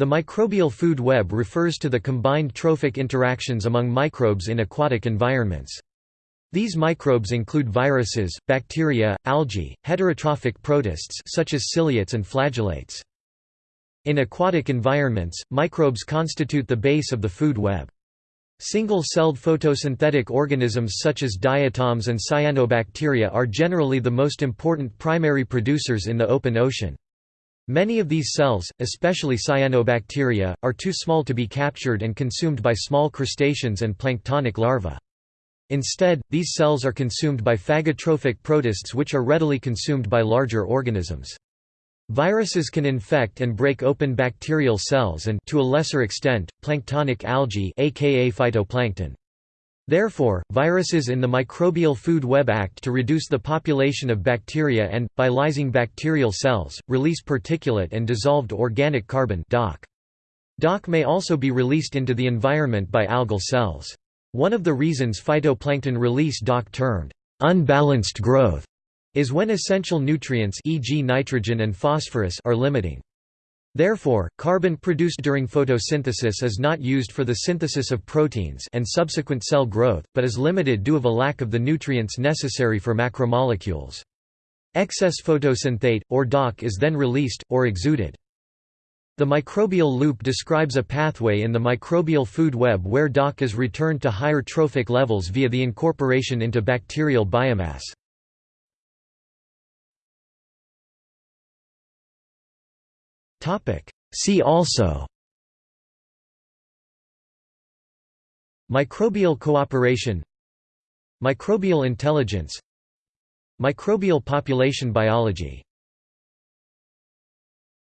The microbial food web refers to the combined trophic interactions among microbes in aquatic environments. These microbes include viruses, bacteria, algae, heterotrophic protists such as ciliates and flagellates. In aquatic environments, microbes constitute the base of the food web. Single-celled photosynthetic organisms such as diatoms and cyanobacteria are generally the most important primary producers in the open ocean. Many of these cells, especially cyanobacteria, are too small to be captured and consumed by small crustaceans and planktonic larvae. Instead, these cells are consumed by phagotrophic protists which are readily consumed by larger organisms. Viruses can infect and break open bacterial cells and to a lesser extent, planktonic algae aka phytoplankton. Therefore, viruses in the microbial food web act to reduce the population of bacteria and, by lysing bacterial cells, release particulate and dissolved organic carbon DOC. DOC may also be released into the environment by algal cells. One of the reasons phytoplankton release DOC termed unbalanced growth is when essential nutrients e.g. nitrogen and phosphorus are limiting. Therefore, carbon produced during photosynthesis is not used for the synthesis of proteins and subsequent cell growth, but is limited due of a lack of the nutrients necessary for macromolecules. Excess photosynthate, or DOC is then released, or exuded. The microbial loop describes a pathway in the microbial food web where DOC is returned to higher trophic levels via the incorporation into bacterial biomass. See also. Microbial cooperation. Microbial intelligence. Microbial population biology